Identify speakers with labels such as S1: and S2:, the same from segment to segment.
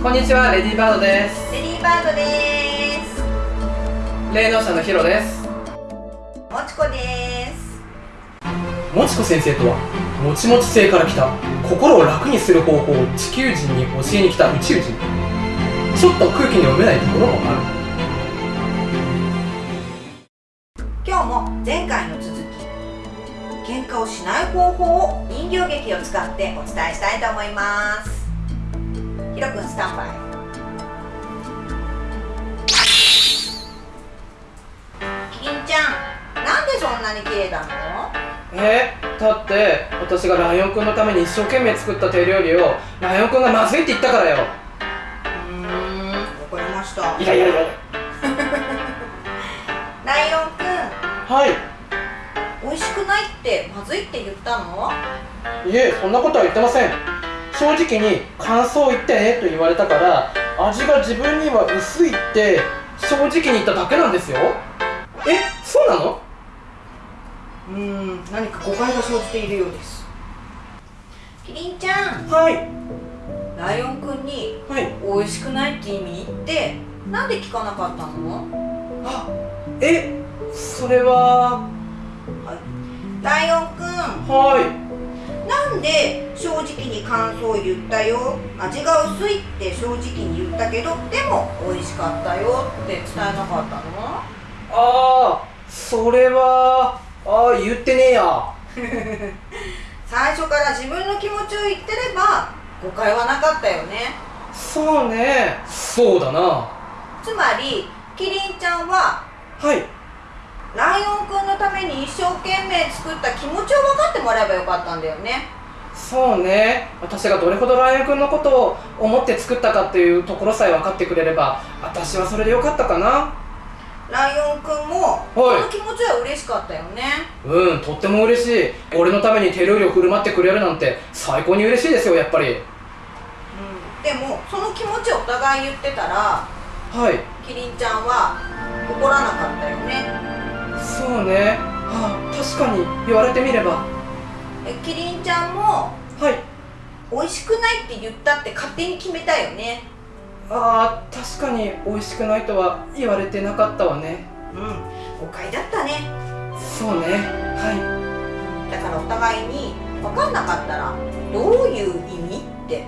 S1: こんにちはレディーバードです。
S2: レディーバードです。
S1: 霊能者のヒロです。
S2: もちこです。
S1: もちこ先生とはもちもち星から来た心を楽にする方法を地球人に教えに来た宇宙人。ちょっと空気に読めないところもあ
S2: る。今日も前回の続き喧嘩をしない方法を人形劇を使ってお伝えしたいと思いますひろくんスタンバイキリンちゃんなんでそんなに綺麗なの？
S1: えだって私がライオンくんのために一生懸命作った手料理をライオンくんがまずいって言ったからよ。
S2: うーんわかりました。
S1: いやいやいや。
S2: ライオンくん
S1: はい。
S2: 美味しくないってまずいって言ったの？
S1: いえそんなことは言ってません正直に感想を言ってねと言われたから味が自分には薄いって正直に言っただけなんですよ。えそうなの？
S2: うーん何か誤解が生じているようです。キリンちゃん。
S1: はい。
S2: ライオンくんに
S1: はい。
S2: 美味しくないって意味ってなんで聞かなかったの？
S1: あえそれは？
S2: ライオンくん。
S1: はい。
S2: なんで正直に感想を言ったよ。味が薄いって正直に言ったけどでも美味しかったよって伝えなかったの？
S1: ああそれはああ言ってねえや。
S2: 最初から自分の気持ちを言ってれば誤解はなかったよね。
S1: そうね。そうだな。
S2: つまりキリンちゃんは
S1: はい。
S2: ライオンくんのために一生懸命作った気持ちを分かってもらえばよかったんだよね
S1: そうね。私がどれほどライオンくんのことを思って作ったかっていうところさえ分かってくれれば私はそれでよかったかな。
S2: ライオンくんもその気持ちは嬉しかったよね。
S1: うんとっても嬉しい。俺のために手料理を振る舞ってくれるなんて最高に嬉しいですよやっぱり。
S2: うん。でもその気持ちをお互い言ってたら
S1: はい。
S2: キリンちゃんは怒らなかったよね。
S1: そうね。はあ確かに言われてみれば。
S2: えキリンちゃんも
S1: はい。
S2: 美味しくないって言ったって勝手に決めたよね。
S1: ああ確かに美味しくないとは言われてなかったわね。
S2: うん。誤解だったね。
S1: そうね。は
S2: だからお互いに分かんなかったらどういう意味って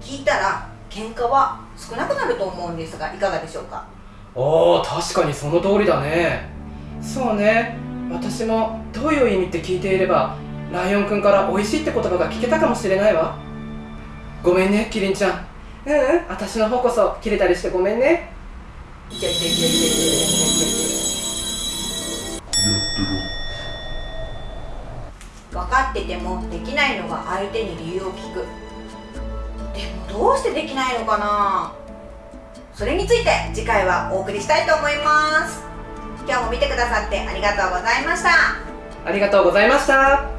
S2: 聞いたら喧嘩は少なくなると思うんですがいかがでしょうか？
S1: いああ確かにその通りだね。そうね。私もどういう意味って聞いていればライオンくんから美味しいって言葉が聞けたかもしれないわ。ごめんねキリンちゃん。うん？うん私の方こそ切れたりしてごめんね。
S2: いけいけいけいけいけいけいけ分かっててもできないのが相手に理由を聞くでもどうしてできないのかなそれについて次回はお送りしたいと思います今日も見てくださってありがとうございました
S1: ありがとうございました